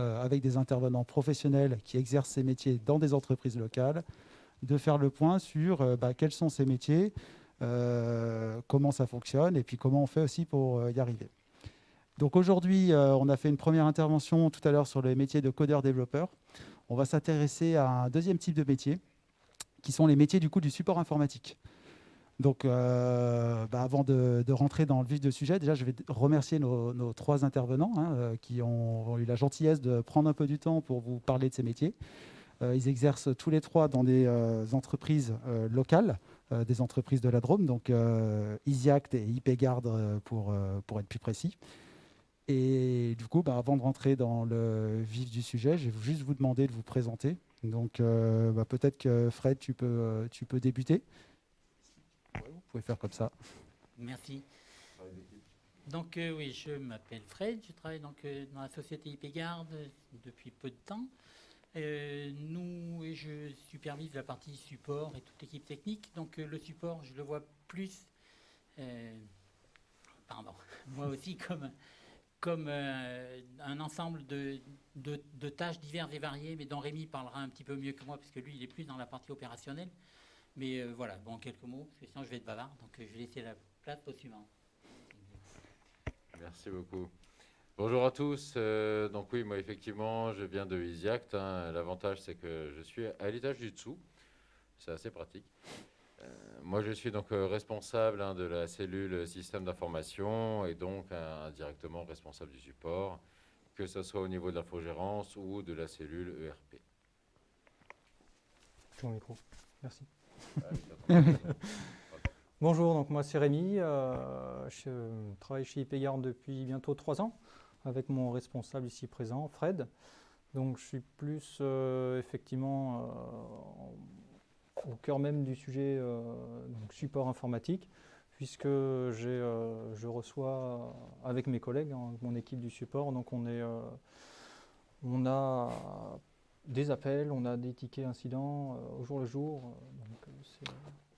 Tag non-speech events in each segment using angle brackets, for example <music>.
euh, avec des intervenants professionnels qui exercent ces métiers dans des entreprises locales, de faire le point sur euh, bah, quels sont ces métiers, euh, comment ça fonctionne et puis comment on fait aussi pour y arriver. Donc aujourd'hui, on a fait une première intervention tout à l'heure sur les métiers de codeur-développeur. On va s'intéresser à un deuxième type de métier, qui sont les métiers du coup du support informatique. Donc, euh, bah, avant de, rentrer dans le vif du sujet, déjà, je vais remercier nos, trois intervenants hein, euh, qui ont, eu la gentillesse de prendre un peu du temps pour vous parler de ces métiers. Euh, ils exercent tous les trois dans des entreprises locales, des entreprises de la Drôme, donc EasyAct et IPGuard pour, être plus précis. Et du coup, bah, avant de rentrer dans le vif du sujet, je vais juste vous demander de vous présenter. Donc, bah, peut-être que Fred, tu peux, tu peux débuter pouvez faire comme ça. Merci. Donc euh, oui, je m'appelle Fred, je travaille donc euh, dans la société IPGard depuis peu de temps. Euh, nous, et je supervise la partie support et toute l'équipe technique. Donc le support, je le vois plus, pardon, <laughs> moi aussi comme, comme un ensemble de, de, tâches diverses et variées, mais dont Rémi parlera un petit peu mieux que moi, puisque lui, il est plus dans la partie opérationnelle. Mais euh, voilà, bon, quelques mots, parce que sinon je vais être bavard. Donc euh, je vais laisser la place au suivant. Merci beaucoup. Bonjour à tous. Euh, donc oui, moi effectivement, je viens de EasyAct. Hein. L'avantage, c'est que je suis à l'étage du dessous. C'est assez pratique. moi, je suis donc responsable hein, de la cellule système d'information et donc indirectement responsable du support, que ce soit au niveau de l'infogérance ou de la cellule ERP. Ton micro. Merci. <laughs> Bonjour, donc moi c'est Rémi, euh, je travaille chez IPGard depuis bientôt trois ans avec mon responsable ici présent, Fred. Donc je suis plus euh, effectivement euh, au cœur même du sujet support informatique puisque je reçois avec mes collègues, hein, mon équipe du support, donc on est on a des appels, on a des tickets incidents au jour le jour.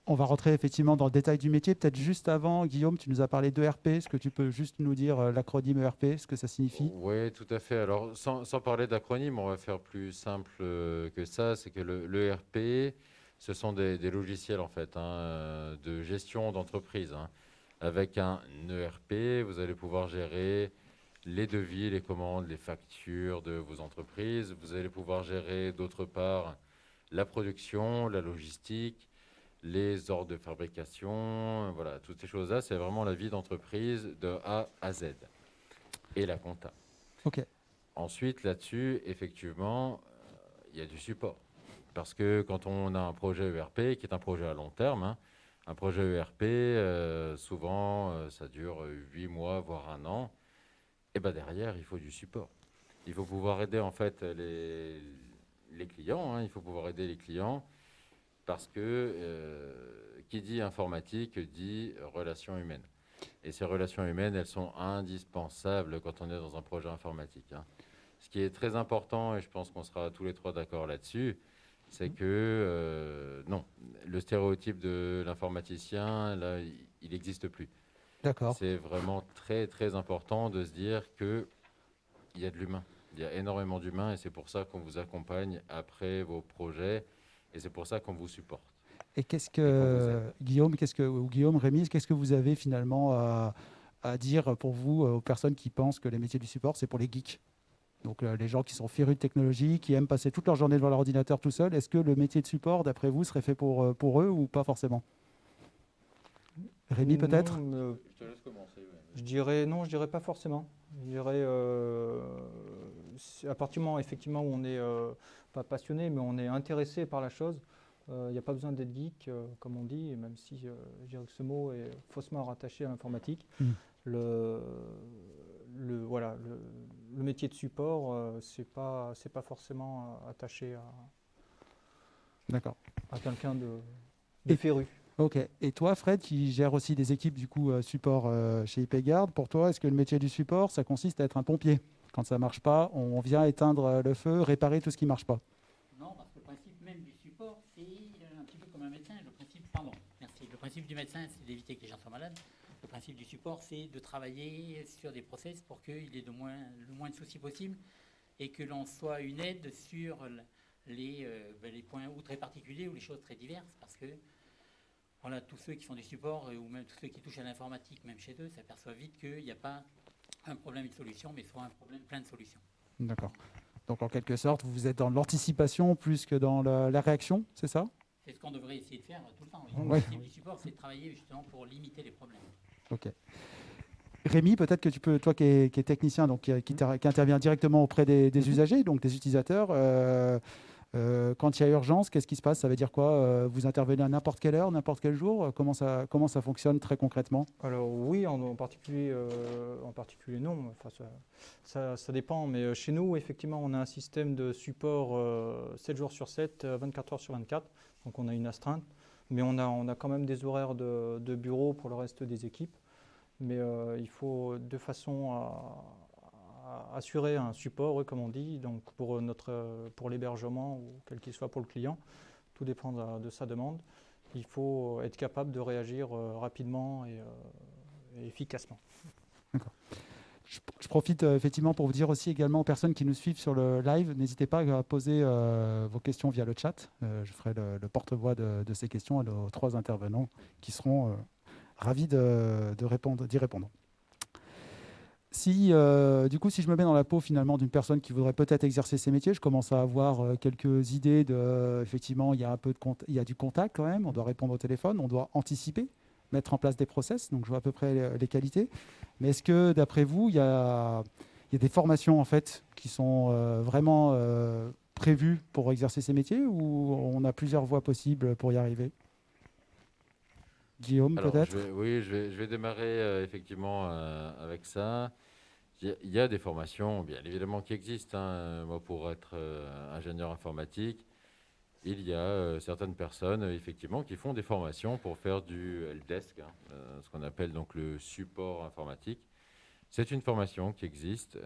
On va rentrer effectivement dans le détail du métier. Peut-être juste avant, Guillaume, tu nous as parlé d'ERP. Est-ce que tu peux juste nous dire euh, l'acronyme ERP, ce que ça signifie? Oui, tout à fait. Alors, sans, parler d'acronyme, on va faire plus simple euh, que ça. C'est que l'ERP, le ce sont des, logiciels en fait hein, de gestion d'entreprise. Hein. Avec un ERP, vous allez pouvoir gérer les devis, les commandes, les factures de vos entreprises. Vous allez pouvoir gérer d'autre part la production, la logistique, les ordres de fabrication, voilà, toutes ces choses-là, c'est vraiment la vie d'entreprise de A à Z. Et la compta. OK. Ensuite, là-dessus, effectivement, euh, il y a du support. Parce que quand on a un projet ERP, qui est un projet à long terme, hein, un projet ERP, euh, souvent, euh, ça dure 8 mois, voire un an. Et ben derrière, il faut du support. Il faut pouvoir aider en fait les, les clients. Hein, il faut pouvoir aider les clients parce que euh, qui dit informatique dit relations humaines. Et ces relations humaines, elles sont indispensables quand on est dans un projet informatique. Hein. Ce qui est très important, et je pense qu'on sera tous les trois d'accord là-dessus, c'est que euh, non, le stéréotype de l'informaticien, là, il n'existe plus. D'accord. C'est vraiment très très important de se dire qu'il y a de l'humain. Il y a énormément d'humains et c'est pour ça qu'on vous accompagne après vos projets et c'est pour ça qu'on vous supporte. Et qu'est-ce que, Guillaume, qu'est-ce que, ou Guillaume, Rémi, qu'est-ce que vous avez finalement à, dire pour vous, aux personnes qui pensent que les métiers du support, c'est pour les geeks? Donc euh, les gens qui sont férus de technologie, qui aiment passer toute leur journée devant leur ordinateur tout seul, est-ce que le métier de support, d'après vous, serait fait pour, euh, pour eux ou pas forcément? Rémi peut-être? Je te laisse commencer. Je dirais non, je dirais pas forcément. Je dirais euh, à partir du moment effectivement où on n'est euh, pas passionné, mais on est intéressé par la chose, il euh, n'y a pas besoin d'être geek, comme on dit, même si je dirais que ce mot est faussement rattaché à l'informatique. Hmm. Le, le, voilà, le, métier de support, c'est pas c'est pas forcément attaché à, D'accord. à quelqu'un de, de féru. Ok. Et toi, Fred, qui gère aussi des équipes du coup euh, support euh, chez IPGard, pour toi, est-ce que le métier du support, ça consiste à être un pompier? Quand ça ne marche pas, on vient éteindre euh, le feu, réparer tout ce qui ne marche pas. Non, parce que le principe même du support, c'est un petit peu comme un médecin. Le principe, pardon, merci. Le principe du médecin, c'est d'éviter que les gens soient malades. Le principe du support, c'est de travailler sur des process pour qu'il y ait le moins de soucis possible et que l'on soit une aide sur les, ben, les points ou très particuliers ou les choses très diverses, parce que voilà, tous ceux qui font du support ou même tous ceux qui touchent à l'informatique, même chez eux, s'aperçoivent vite qu'il n'y a pas un problème, une solution, mais soit un problème, plein de solutions. D'accord. Donc en quelque sorte, vous êtes dans l'anticipation plus que dans la, réaction, c'est ça? C'est ce qu'on devrait essayer de faire tout le temps. Oui. Le support, c'est de travailler justement pour limiter les problèmes. Ok. Rémi, peut-être que tu peux, toi qui es, technicien, donc qui, intervient directement auprès des, mhm. usagers, donc des utilisateurs, euh, euh, quand il y a urgence, qu'est-ce qui se passe? Ça veut dire quoi? Euh, Vous intervenez à n'importe quelle heure, n'importe quel jour? Comment ça, comment ça fonctionne très concrètement? Alors oui, en, particulier, euh, en particulier non. Ça, ça, dépend. Mais chez nous, effectivement, on a un système de support 7 jours sur 7, 24 heures sur 24. Donc on a une astreinte. Mais on a, on a quand même des horaires de, de bureau pour le reste des équipes. Mais il faut de façon à assurer un support, comme on dit, donc pour, pour l'hébergement ou quel qu'il soit pour le client. Tout dépend de, sa demande. Il faut être capable de réagir euh, rapidement et, euh, efficacement. D'accord. Je, profite euh, effectivement pour vous dire aussi également aux personnes qui nous suivent sur le live, n'hésitez pas à poser vos questions via le chat. je ferai le, porte-voix de, ces questions à nos trois intervenants qui seront ravis de, répondre, d'y répondre si, euh, du coup, si je me mets dans la peau finalement d'une personne qui voudrait peut-être exercer ces métiers, je commence à avoir euh, quelques idées de, effectivement, il y a un peu de il y a du contact quand même, on doit répondre au téléphone, on doit anticiper, mettre en place des process, donc je vois à peu près les, qualités. Mais est-ce que, d'après vous, il y, a, il y a, des formations en fait qui sont euh, vraiment prévues pour exercer ces métiers ou on a plusieurs voies possibles pour y arriver? Guillaume, peut-être Oui, je vais, je vais démarrer effectivement avec ça. Il y a des formations, bien évidemment, qui existent. Hein. Moi, pour être euh, ingénieur informatique, il y a euh, certaines personnes, effectivement, qui font des formations pour faire du helpdesk, hein, euh, ce qu'on appelle donc le support informatique. C'est une formation qui existe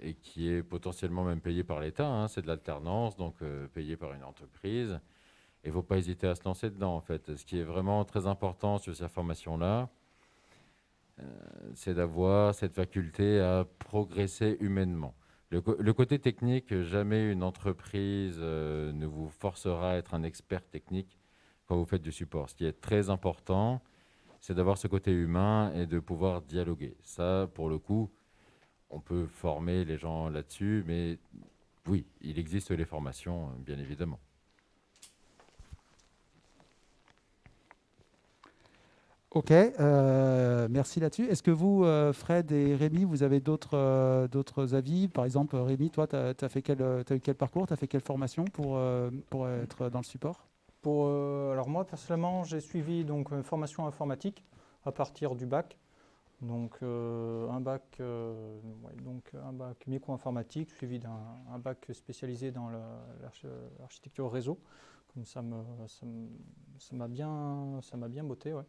et qui est potentiellement même payée par l'État. Hein. C'est de l'alternance, donc payée par une entreprise. Il ne faut pas hésiter à se lancer dedans, en fait. Ce qui est vraiment très important sur cette formation-là, euh, c'est d'avoir cette faculté à progresser humainement. Le, côté technique, jamais une entreprise euh, ne vous forcera à être un expert technique quand vous faites du support. Ce qui est très important, c'est d'avoir ce côté humain et de pouvoir dialoguer. Ça, pour le coup, on peut former les gens là-dessus, mais oui, il existe les formations, bien évidemment. Ok, euh, merci là-dessus. Est-ce que vous, euh, Fred et Rémi, vous avez d'autres euh, avis? Par exemple, Rémi, toi, tu as eu quel parcours? Tu as fait quelle formation pour, pour être dans le support? Pour, Alors moi, personnellement, j'ai suivi donc, une formation informatique à partir du bac. Donc, un bac, donc un bac micro-informatique suivi d'un bac spécialisé dans l'architecture réseau ça m'a ça bien, ça bien botté. Ouais.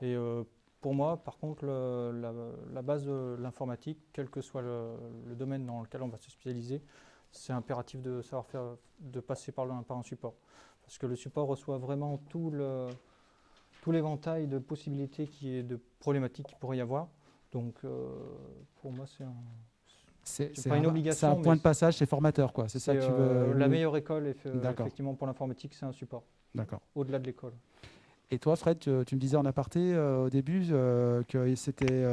Et euh, pour moi, par contre, la, base de l'informatique, quel que soit le, domaine dans lequel on va se spécialiser, c'est impératif de savoir faire, de passer par, le, par un support. Parce que le support reçoit vraiment tout le tout l'éventail de possibilités qui est de problématiques qu'il pourrait y avoir. Donc, euh, pour moi, c'est un, c'est pas une obligation. C'est un point de passage, c'est formateur, quoi. C'est ça que tu veux. Euh, la meilleure école, effectivement, pour l'informatique, c'est un support. D'accord. Au-delà de l'école. Et toi, Fred, tu, me disais en aparté euh, au début euh, que c'était,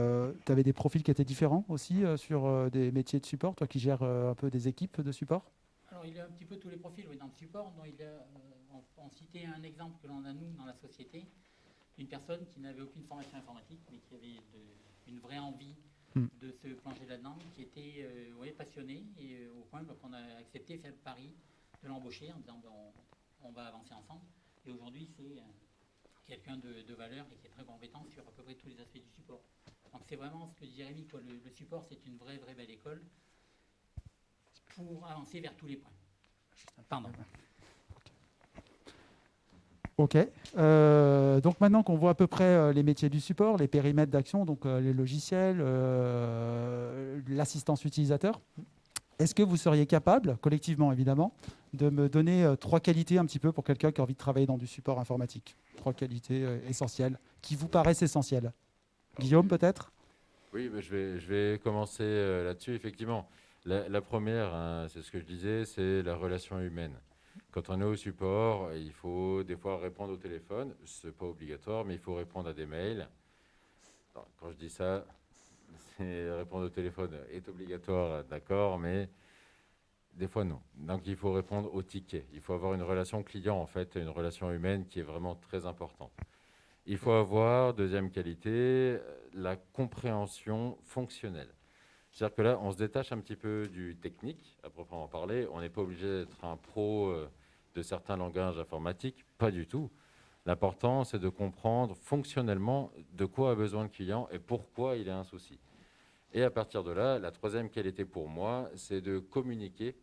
tu avais des profils qui étaient différents aussi sur des métiers de support, toi qui gères un peu des équipes de support? Alors, il y a un petit peu tous les profils oui, dans le support. il on, citait un exemple que l'on a, nous, dans la société, une personne qui n'avait aucune formation informatique, mais qui avait une vraie envie Hmm. de se plonger là-dedans, qui était euh, passionné et euh, au point qu'on a accepté faire le pari de l'embaucher en disant on, va avancer ensemble. Et aujourd'hui, c'est euh, quelqu'un de, valeur et qui est très compétent sur à peu près tous les aspects du support. Donc c'est vraiment ce que dit Jérémy, le, le support c'est une vraie, vraie belle école pour avancer vers tous les points. Pardon. Ok. Euh, donc maintenant qu'on voit à peu près euh, les métiers du support, les périmètres d'action, donc euh, les logiciels, l'assistance utilisateur, est-ce que vous seriez capable, collectivement évidemment, de me donner trois qualités un petit peu pour quelqu'un qui a envie de travailler dans du support informatique? Trois qualités essentielles qui vous paraissent essentielles. Guillaume, peut-être? Oui, je, vais, je vais commencer là-dessus, effectivement. La, la première, hein, c'est ce que je disais, c'est la relation humaine. Quand on est au support, il faut des fois répondre au téléphone. Ce n'est pas obligatoire, mais il faut répondre à des mails. Quand je dis ça, <laughs> répondre au téléphone est obligatoire, d'accord, mais des fois non. Donc il faut répondre au ticket. Il faut avoir une relation client, en fait, une relation humaine qui est vraiment très importante. Il faut avoir, deuxième qualité, la compréhension fonctionnelle. C'est-à-dire que là, on se détache un petit peu du technique, à proprement parler. On n'est pas obligé d'être un pro euh, de certains langages informatiques, pas du tout. L'important, c'est de comprendre fonctionnellement de quoi a besoin le client et pourquoi il a un souci. Et à partir de là, la troisième qualité pour moi, c'est de communiquer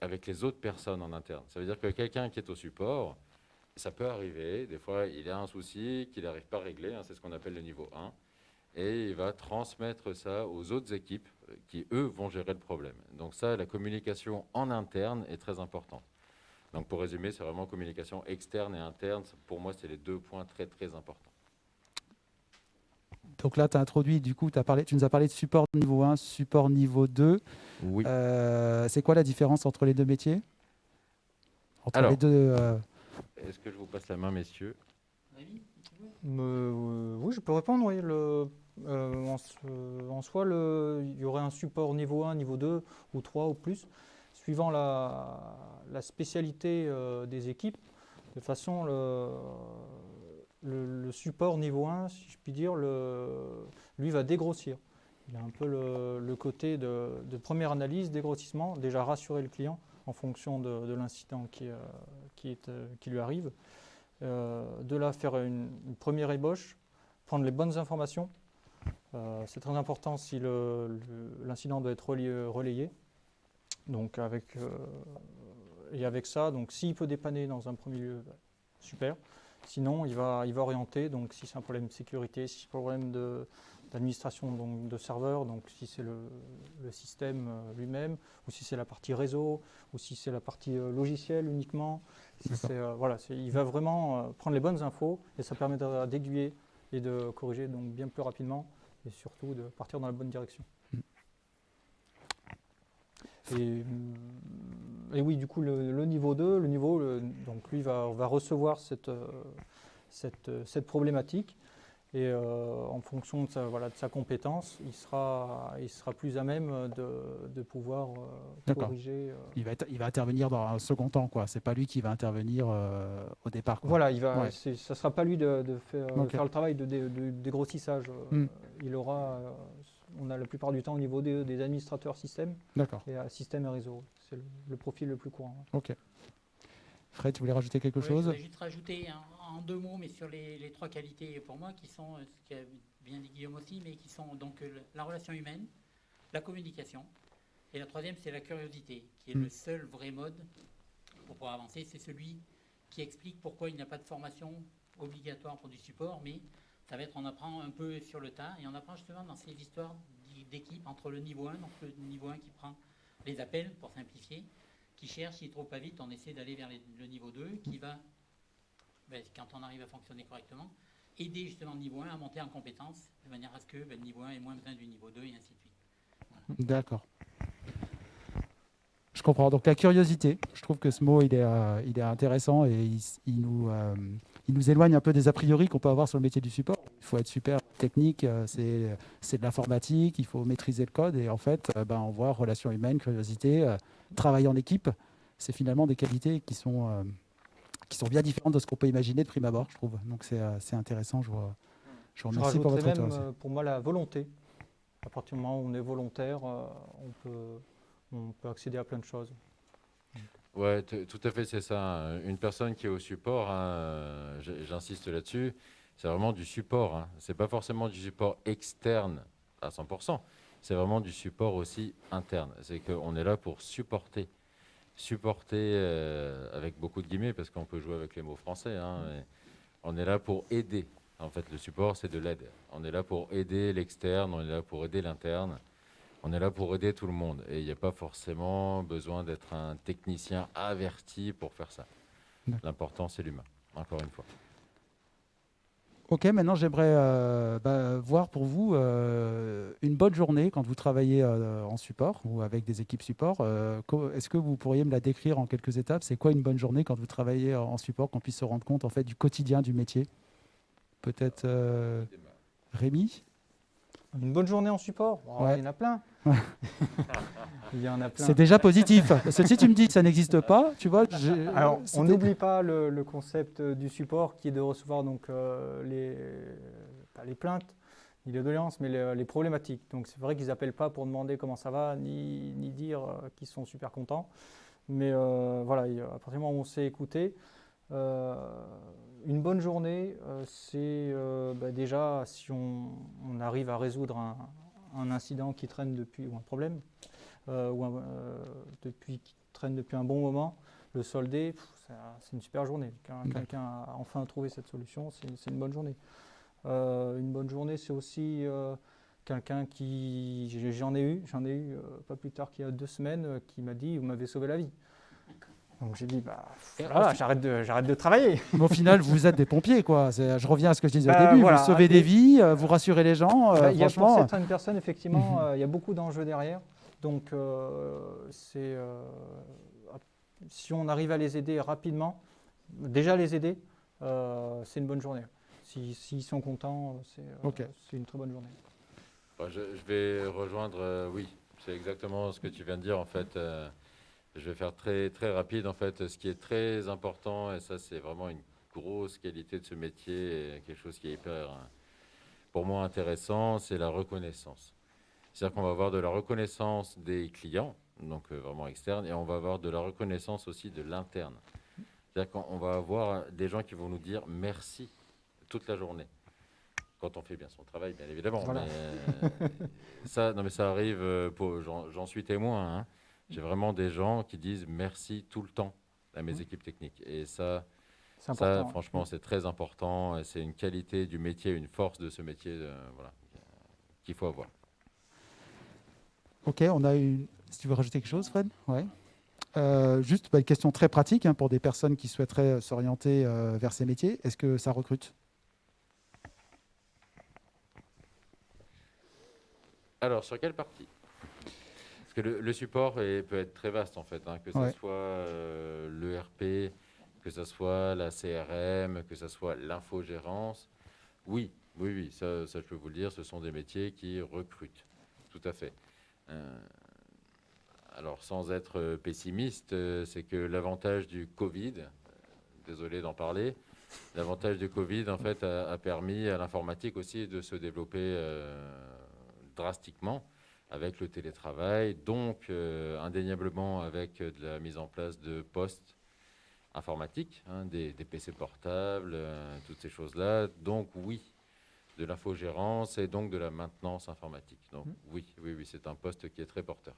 avec les autres personnes en interne. Ça veut dire que quelqu'un qui est au support, ça peut arriver, des fois il a un souci qu'il n'arrive pas à régler, hein, c'est ce qu'on appelle le niveau 1, et il va transmettre ça aux autres équipes qui, eux, vont gérer le problème. Donc ça, la communication en interne est très importante. Donc pour résumer, c'est vraiment communication externe et interne. Pour moi, c'est les deux points très très importants. Donc là, tu as introduit, du coup, as parlé, tu nous as parlé de support niveau 1, support niveau 2. Oui. Euh, c'est quoi la différence entre les deux métiers? Entre Alors. les deux. euh, Est-ce que je vous passe la main, messieurs? Euh, oui, je peux répondre. Oui. Le, euh, en, en soi, le- il y aurait un support niveau 1, niveau 2 ou 3 ou plus, suivant la, spécialité euh, des équipes. De façon, le, support niveau 1, si je puis dire, lui va dégrossir. Il a un peu le, côté de, première analyse, dégrossissement, déjà rassurer le client en fonction de, de l'incident qui, euh, euh, qui lui arrive. De là, faire une, première ébauche, prendre les bonnes informations. C'est très important si l'incident doit être relayé. Donc avec, euh, et avec ça, donc s'il peut dépanner dans un premier lieu, bah, super. Sinon, il va, il va orienter. Donc si c'est un problème de sécurité, si c'est un problème de- d'administration donc de serveur, donc si c'est le, le système euh, lui-même, ou si c'est la partie réseau, ou si c'est la partie euh, logicielle uniquement. Si euh, voilà, il va vraiment prendre les bonnes infos et ça permettra d'aiguiller et de corriger donc bien plus rapidement et surtout de partir dans la bonne direction. Mm. Et, et oui, du coup, le, le niveau 2, le niveau, le- donc lui va, va recevoir cette, euh, cette, euh, cette problématique et euh, en fonction de sa, voilà, de sa compétence, il sera, il sera plus à même de, de pouvoir euh, corriger. euh, il, va, être- il va intervenir dans un second temps, quoi. C'est pas lui qui va intervenir au départ. quoi. Voilà, il va, Ouais. ça ne sera pas lui de, de faire, le travail de, dé- de dégrossissage. Hmm. Il aura, on a la plupart du temps au niveau des, des administrateurs système et euh, système et réseau. C'est le, le profil le plus courant. Ok. Fred, tu voulais rajouter quelque Ouais, Je chose voudrais juste rajouter en, en deux mots, mais sur les, les trois qualités pour moi, qui sont, euh, ce qu'a bien dit Guillaume aussi, mais qui sont donc euh, la relation humaine, la communication, et la troisième, c'est la curiosité, qui est Mm. le seul vrai mode pour pouvoir avancer. C'est celui qui explique pourquoi il n'y a pas de formation obligatoire pour du support, mais ça va être, on apprend un peu sur le tas, et on apprend justement dans ces histoires d'équipe entre le niveau 1, donc le niveau 1 qui prend les appels, pour simplifier, qui cherche, s'il ne trouve pas vite, on essaie d'aller vers le niveau 2, qui va, ben, quand on arrive à fonctionner correctement, aider justement le niveau 1 à monter en compétence, de manière à ce que ben, le niveau 1 ait moins besoin du niveau 2 et ainsi de suite. D'accord. Je comprends. Donc la curiosité, je trouve que ce mot, il est, euh, il intéressant et il, il nous, euh, il nous éloigne un peu des a priori qu'on peut avoir sur le métier du support. Il faut être super technique, euh, c'est de l'informatique, il faut maîtriser le code et en fait, euh, ben, on voit relation humaine, curiosité, euh, travail en équipe. C'est finalement des qualités qui sont, qui sont bien différentes de ce qu'on peut imaginer de prime abord, je trouve. Donc c'est intéressant. Je vous, je vous Je remercie pour votre même, aussi. pour moi, la volonté. À partir du moment où on est volontaire, on, peut, on peut accéder à plein de choses. Ouais, t- tout à fait, c'est ça. hein. Une personne qui est au support, hein, euh, j'insiste là-dessus, c'est vraiment du support. Hein. C'est pas forcément du support externe à 100%. C'est vraiment du support aussi interne. C'est qu'on est là pour supporter. Supporter euh, avec beaucoup de guillemets, parce qu'on peut jouer avec les mots français. hein, mais on est là pour aider. En fait, le support, c'est de l'aide. On est là pour aider l'externe, on est là pour aider l'interne. On est là pour aider tout le monde et il n'y a pas forcément besoin d'être un technicien averti pour faire ça. L'important, c'est l'humain, encore une fois. Ok, maintenant j'aimerais euh, bah, voir pour vous euh, une bonne journée quand vous travaillez euh, en support ou avec des équipes support. Euh, Est-ce que vous pourriez me la décrire en quelques étapes? C'est quoi une bonne journée quand vous travaillez en support, qu'on puisse se rendre compte en fait du quotidien du métier? Peut-être euh, Rémi? Une bonne journée en support? Oh, Ouais. Il y en a plein. C'est déjà positif. Parce que si tu me dis que ça n'existe pas, tu vois, Alors, on n'oublie pas le, le concept euh, du support qui est de recevoir donc, euh, les, pas les plaintes, ni les doléances, mais les, les problématiques. Donc, c'est vrai qu'ils n'appellent pas pour demander comment ça va, ni, ni dire euh, qu'ils sont super contents. Mais euh, voilà, il- à partir du moment où on sait écouter, euh, une bonne journée, euh, c'est euh, bah, déjà si on, on arrive à résoudre un, un incident qui traîne depuis, ou un problème, euh, ou un- euh, depuis, qui traîne depuis un bon moment, le solder, c'est une super journée. Quand quelqu'un a enfin trouvé cette solution, c'est une bonne journée. Euh, une bonne journée, c'est aussi quelqu'un qui, j'en ai eu, j'en ai eu pas plus tard qu'il y a deux semaines, qui m'a dit, vous m'avez sauvé la vie. Donc j'ai dit, bah, voilà, j'arrête de, j'arrête de travailler. Mais au final, vous êtes des pompiers, quoi. C'est- Je reviens à ce que je disais Bah, au début. voilà. Vous sauvez des vies, euh, vous rassurez les gens. euh, Bah, il y a pour certaines personnes, effectivement, Mhm. euh, il y a beaucoup d'enjeux derrière. Donc, euh, c'est, euh, si on arrive à les aider rapidement, déjà les aider, euh, c'est une bonne journée. Si- S'ils sont contents, c'est euh, Ok. c'est une très bonne journée. Bah, je, je vais rejoindre, euh, oui, c'est exactement ce que tu viens de dire en fait. Je vais faire très très rapide en fait. Ce qui est très important et ça c'est vraiment une grosse qualité de ce métier, et quelque chose qui est hyper, euh, pour moi intéressant, c'est la reconnaissance. C'est-à-dire qu'on va avoir de la reconnaissance des clients, donc euh, vraiment externes, et on va avoir de la reconnaissance aussi de l'interne. C'est-à-dire qu'on va avoir des gens qui vont nous dire merci toute la journée quand on fait bien son travail, bien évidemment. Voilà. mais, euh, ça, non, mais ça arrive, j'en suis témoin. hein. J'ai vraiment des gens qui disent merci tout le temps à mes Mhm. équipes techniques. Et ça, ça franchement, c'est très important. C'est une qualité du métier, une force de ce métier euh, voilà, qu'il faut avoir. Ok, on a une. Si tu veux rajouter quelque chose, Fred? Ouais. Euh, juste bah, une question très pratique hein, pour des personnes qui souhaiteraient euh, s'orienter euh, vers ces métiers. Est-ce que ça recrute? Alors, sur quelle partie? Que le, le support est- peut être très vaste, en fait, hein, que ce Ouais. soit euh, l'ERP, que ce soit la CRM, que ce soit l'infogérance. Oui, oui, oui, ça, ça, je peux vous le dire, ce sont des métiers qui recrutent, tout à fait. Euh, alors, sans être euh, pessimiste, euh, c'est que l'avantage du Covid, désolé d'en parler, l'avantage du Covid, en fait, a, a permis à l'informatique aussi de se développer euh, drastiquement avec le télétravail, donc euh, indéniablement avec euh, de la mise en place de postes informatiques, hein, des, des PC portables, euh, toutes ces choses-là. Donc oui, de l'infogérance et donc de la maintenance informatique. Donc oui, oui, oui, c'est un poste qui est très porteur.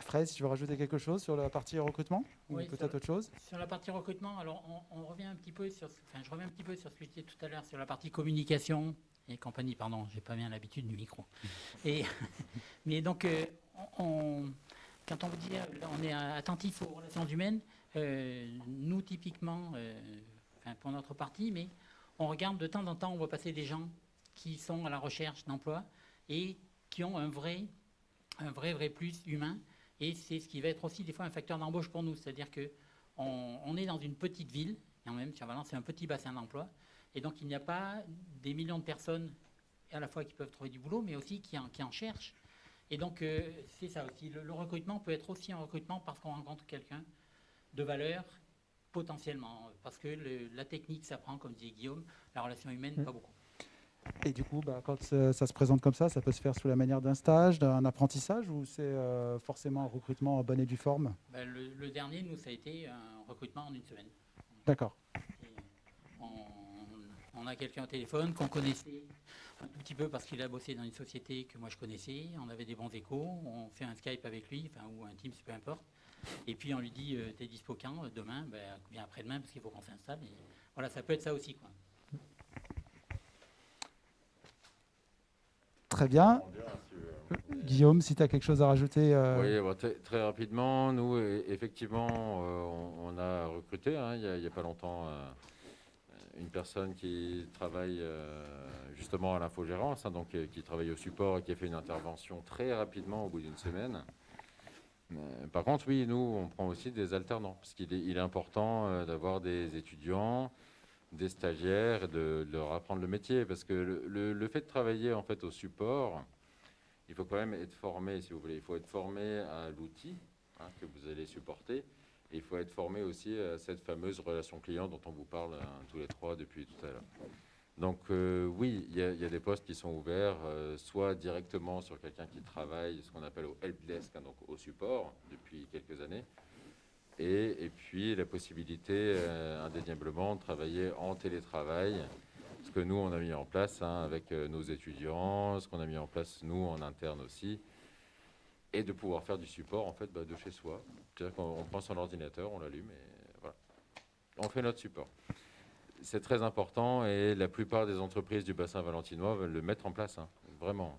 Fred, si tu veux rajouter quelque chose sur la partie recrutement Oui, Ou peut-être autre chose? Sur la partie recrutement, alors on, on revient un petit peu sur, ce- enfin, je reviens un petit peu sur ce que je disais tout à l'heure sur la partie communication et compagnie. Pardon, j'ai pas bien l'habitude du micro. <laughs> Mais donc, euh, quand on vous dit, euh, on est attentif aux relations humaines, euh, nous typiquement, euh, pour notre partie, mais on regarde de temps en temps, on voit passer des gens qui sont à la recherche d'emploi et qui ont un vrai, un vrai, vrai plus humain. Et c'est ce qui va être aussi des fois un facteur d'embauche pour nous. C'est-à-dire que on, on est dans une petite ville, en même sur Valence, c'est un petit bassin d'emploi. Et donc, il n'y a pas des millions de personnes à la fois qui peuvent trouver du boulot, mais aussi qui en, qui en cherchent. Et donc, euh, c'est ça aussi. Le, le recrutement peut être aussi un recrutement parce qu'on rencontre quelqu'un de valeur, potentiellement. Parce que le- la technique s'apprend, comme disait Guillaume, la relation humaine, Mm. pas beaucoup. Et du coup, bah, quand euh, ça se présente comme ça, ça peut se faire sous la manière d'un stage, d'un apprentissage, ou c'est euh, forcément un recrutement en bonne et due forme? Le, le dernier, nous, ça a été un recrutement en une semaine. D'accord. On, a quelqu'un au téléphone qu'on connaissait un tout petit peu parce qu'il a bossé dans une société que moi je connaissais. On avait des bons échos. On fait un Skype avec lui, enfin, ou un Teams, peu importe. Et puis on lui dit euh, T'es dispo quand Euh, Demain? Ben, Viens après-demain parce qu'il faut qu'on s'installe. Et voilà, ça peut être ça aussi. Quoi. Très bien. Guillaume, si tu as quelque chose à rajouter. euh, Oui, bon, très, très rapidement, nous, e- effectivement, euh, on, on a recruté, hein, il n'y a, il y a pas longtemps, euh, une personne qui travaille justement à l'infogérance, hein, donc qui travaille au support et qui a fait une intervention très rapidement au bout d'une semaine. par contre, oui, nous, on prend aussi des alternants, parce qu'il est, important d'avoir des étudiants, des stagiaires, de, leur apprendre le métier, parce que le, le, fait de travailler en fait au support, il faut quand même être formé, si vous voulez, il faut être formé à l'outil hein, que vous allez supporter, il faut être formé aussi à cette fameuse relation client dont on vous parle hein, tous les trois depuis tout à l'heure. Donc euh, oui, il y, a des postes qui sont ouverts, euh, soit directement sur quelqu'un qui travaille, ce qu'on appelle au helpdesk, hein, donc au support, depuis quelques années, et, et puis la possibilité euh, indéniablement de travailler en télétravail, ce que nous on a mis en place hein, avec nos étudiants, ce qu'on a mis en place nous en interne aussi, et de pouvoir faire du support en fait bah, de chez soi. C'est-à-dire qu'on prend son ordinateur, on l'allume et voilà, on fait notre support. C'est très important et la plupart des entreprises du bassin valentinois veulent le mettre en place, hein, vraiment.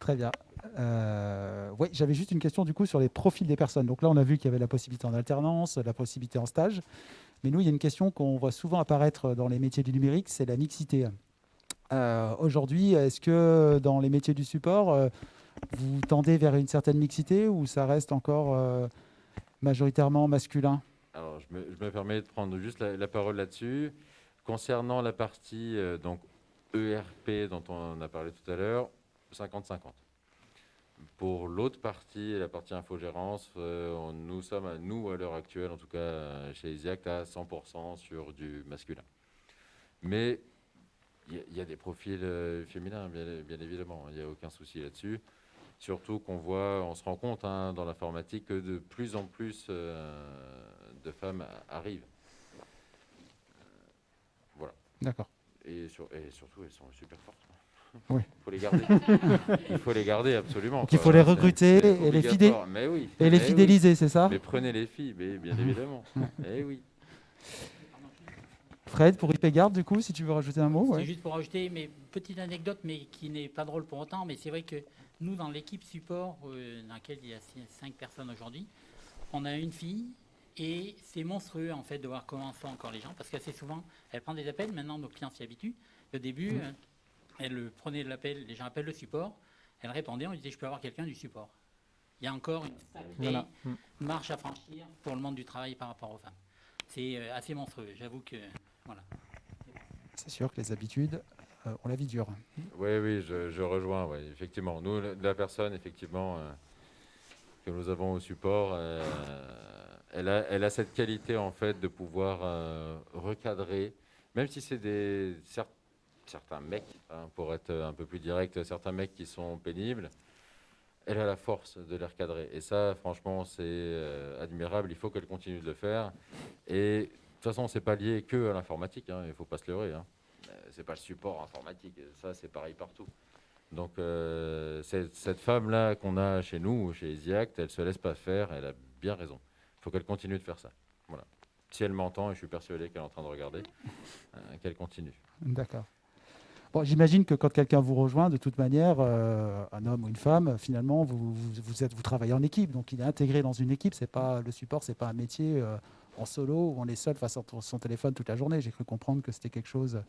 Très bien. Euh, oui, j'avais juste une question du coup sur les profils des personnes. Donc là, on a vu qu'il y avait la possibilité en alternance, la possibilité en stage. Mais nous, il y a une question qu'on voit souvent apparaître dans les métiers du numérique, c'est la mixité. Euh, aujourd'hui, est-ce que dans les métiers du support, euh, vous tendez vers une certaine mixité ou ça reste encore euh, majoritairement masculin? Alors, je me, permets de prendre juste la, parole là-dessus. Concernant la partie donc ERP dont on a parlé tout à l'heure, 50-50. Pour l'autre partie, la partie infogérance, nous sommes, à, nous, à l'heure actuelle, en tout cas chez EasyAct, à 100% sur du masculin. Mais il y, a des profils euh, féminins, bien, évidemment, il n'y a aucun souci là-dessus. Surtout qu'on voit, on se rend compte hein, dans l'informatique que de plus en plus euh, de femmes arrivent. voilà. D'accord. Et, surtout, elles sont super fortes. Oui. Il <laughs> faut les garder. il faut les garder absolument. il faut les recruter et les, et les fidéliser, c'est ça Mais prenez les filles, mais bien <laughs> évidemment. eh oui. Fred, pour IPGard, du coup, si tu veux rajouter un mot. C'est juste pour rajouter, mais petite anecdote, mais qui n'est pas drôle pour autant, mais c'est vrai que nous, dans l'équipe support, euh, dans laquelle il y a cinq personnes aujourd'hui, on a une fille, et c'est monstrueux, en fait, de voir comment font encore les gens, parce qu'assez souvent, elle prend des appels, maintenant nos clients s'y habituent. Au début, mmh. euh, elle prenait l'appel, les gens appellent le support, elle répondait, on disait, je peux avoir quelqu'un du support. Il y a encore une mmh. marche à franchir pour le monde du travail par rapport aux femmes. C'est euh, assez monstrueux, j'avoue que... C'est sûr que les habitudes euh, ont la vie dure. Oui, oui, je, rejoins, effectivement. Nous, la personne, effectivement, euh, que nous avons au support, euh, elle, a, elle, a, cette qualité, en fait, de pouvoir recadrer, même si c'est des certains mecs, hein, pour être un peu plus direct, certains mecs qui sont pénibles, elle a la force de les recadrer. Et ça, franchement, c'est admirable. Il faut qu'elle continue de le faire. Et de toute façon, c'est pas lié que à l'informatique, hein, il ne faut pas se leurrer. Hein. Euh, c'est pas le support informatique, ça c'est pareil partout. Donc euh, cette femme-là qu'on a chez nous, chez EasyAct, elle se laisse pas faire, elle a bien raison. Il faut qu'elle continue de faire ça. Voilà. Si elle m'entend, et je suis persuadé qu'elle est en train de regarder, euh, qu'elle continue. D'accord. Bon, J'imagine que quand quelqu'un vous rejoint, de toute manière, un homme ou une femme, finalement, vous, êtes, vous travaillez en équipe. Donc il est intégré dans une équipe. Pas le support, c'est pas un métier en solo où on est seul face à son téléphone toute la journée. J'ai cru comprendre que c'était quelque chose,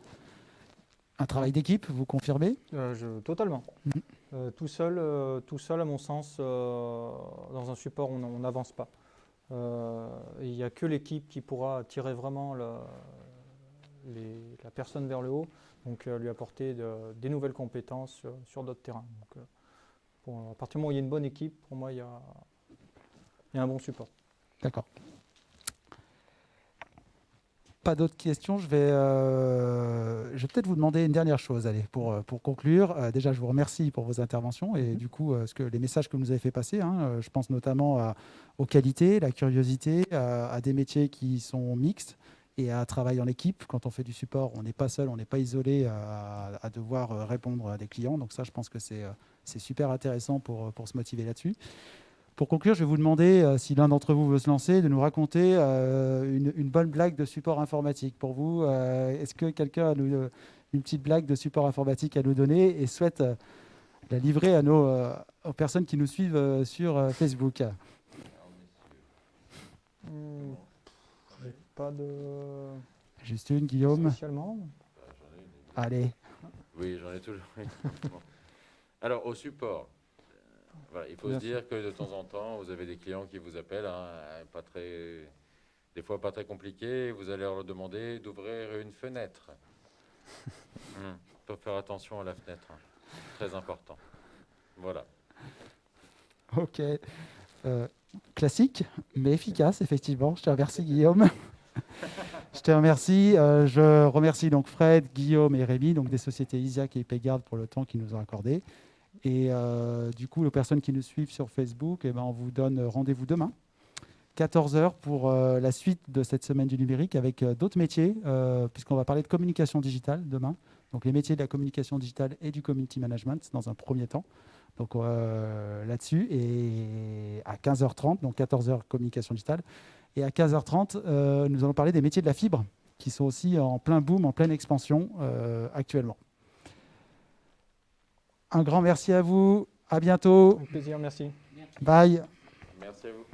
un travail d'équipe. Vous confirmez? Euh, je, Totalement. Mhm. Euh, tout seul, euh, tout seul, à mon sens, dans un support, on n'avance pas. Il n'y a que l'équipe qui pourra tirer vraiment la, la personne vers le haut, donc lui apporter des nouvelles compétences sur, d'autres terrains. Donc, à partir du moment où il y a une bonne équipe, pour moi, il y a, il y a un bon support. D'accord pas d'autres questions, je vais, euh, je vais peut-être vous demander une dernière chose allez, pour, euh, pour conclure. Euh, déjà, je vous remercie pour vos interventions et mhm. du coup, ce que, les messages que vous nous avez fait passer. Hein, je pense notamment aux qualités, la curiosité, à, des métiers qui sont mixtes et à travailler en équipe. Quand on fait du support, on n'est pas seul, on n'est pas isolé à, à, devoir répondre à des clients. Donc ça, je pense que c'est super intéressant pour, pour se motiver là-dessus. Pour conclure, je vais vous demander, euh, si l'un d'entre vous veut se lancer, de nous raconter euh, une, bonne blague de support informatique. Pour vous, euh, est-ce que quelqu'un a une petite blague de support informatique à nous donner et souhaite la livrer à nos, aux personnes qui nous suivent sur Facebook? Pas de Juste une, Guillaume. Allez. Oui, j'en ai toujours. <laughs> Alors, au support, voilà, il faut se dire que de temps en temps, vous avez des clients qui vous appellent, hein, pas très, des fois pas très compliqués, vous allez leur demander d'ouvrir une fenêtre. <laughs> Hmm, faut faire attention à la fenêtre, hein. très important. Voilà. Ok. Euh, classique, mais efficace, effectivement. Je te remercie, Guillaume. je te remercie. Euh, je remercie donc Fred, Guillaume et Rémi, donc des sociétés Isiac et Payguard pour le temps qu'ils nous ont accordé. Et euh, du coup, les personnes qui nous suivent sur Facebook, eh ben, on vous donne rendez-vous demain, 14h, pour euh, la suite de cette semaine du numérique avec euh, d'autres métiers, puisqu'on va parler de communication digitale demain. Donc les métiers de la communication digitale et du community management dans un premier temps. Donc là-dessus, et à 15h30, donc 14h communication digitale, et à 15h30, euh, nous allons parler des métiers de la fibre, qui sont aussi en plein boom, en pleine expansion actuellement. Un grand merci à vous, à bientôt, Avec plaisir, merci. bye. Merci à vous.